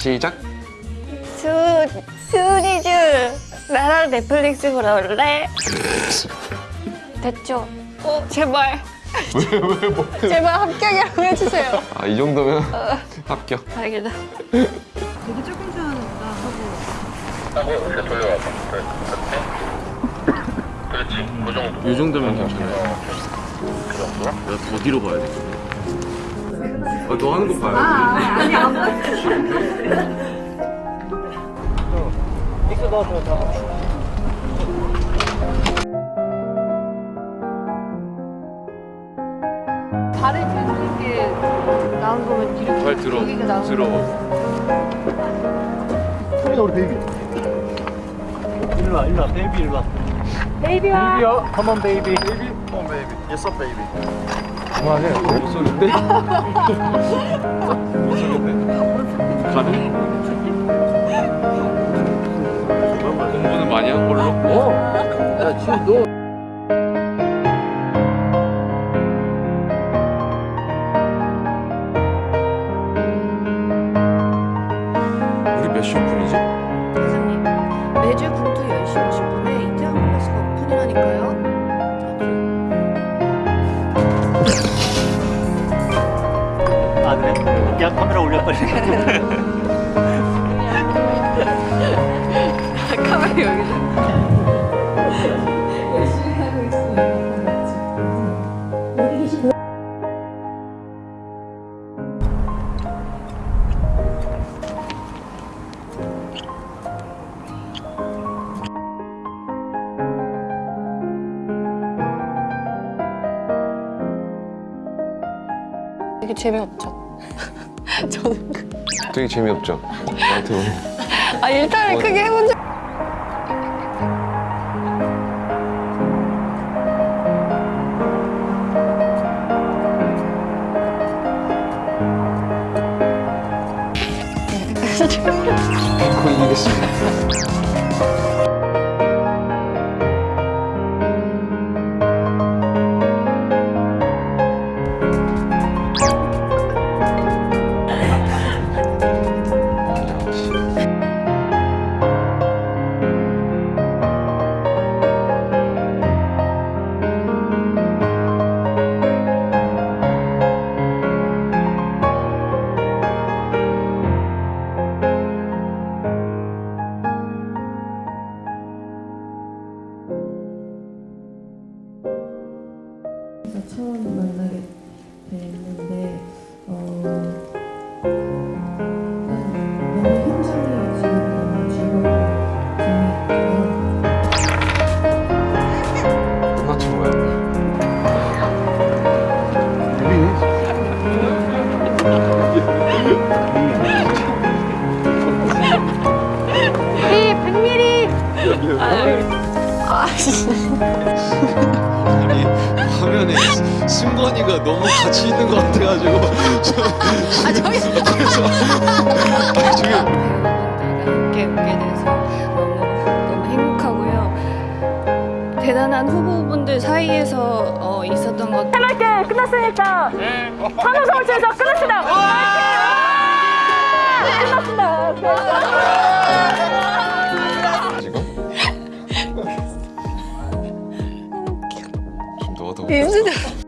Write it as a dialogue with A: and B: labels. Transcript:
A: 시작.
B: 수, 수니즈 나랑 넷플릭스 보러 올래? 됐죠? 어, 제발
A: 왜 왜 뭐?
B: 제발 합격이라고 해주세요
A: 아 이 정도면 합격.
B: 다행이다
C: 되게 조금 좋아하겠다 하고
D: 이렇게 돌려와봐. 그래, 그렇지. 그렇지. 그 정도.
A: 이 정도면 괜찮아요.
D: 그 정도?
A: 내가 더 뒤로 봐야 돼. 아, 너 하는 거 봐요.
C: 아니 안 봤어 발을 들는 게 나온 거면 뒤로
A: 발 들어.
C: 여기가 나온
A: 들어.
E: 소리가 우리 베이비. 일로 와, 일로 와, 베이비 일로 와. 베이비야. 베이비야, come on baby. 베이비, come on baby. Yes, sir, baby. 그만해.
A: 목소리인데? 목소리인데? 가능? 공부는 많이 한 걸로?
E: 어. 야, 지금 너.
A: 우리 몇 시 오픈이지?
B: 사장님 매주 분투 10시 50분
E: 그냥 카메라 올려버리.
B: 카메라 여기서 되게 재미없죠? 저는 그-
A: 되게 재미없죠? 나한테 오늘.
B: 아 일단은
A: 뭐-
B: 크게 해본 적
A: 거의 이기겠습니다.
F: 처음 만나게 됐는데 어, 재미있고요.
A: 끝났지 뭐야? 아니 화면에 승건이가 너무 같이 있는 것 같아가지고. 아 저기. 그래서 아 저기.
B: 함께 오게 돼서 너무 너무 행복하고요. 대단한 후보분들 사이에서 어, 있었던 것
G: 해맑게 끝났으니까 환호성을 쳐서 끝났습니다.
B: 비웃 으.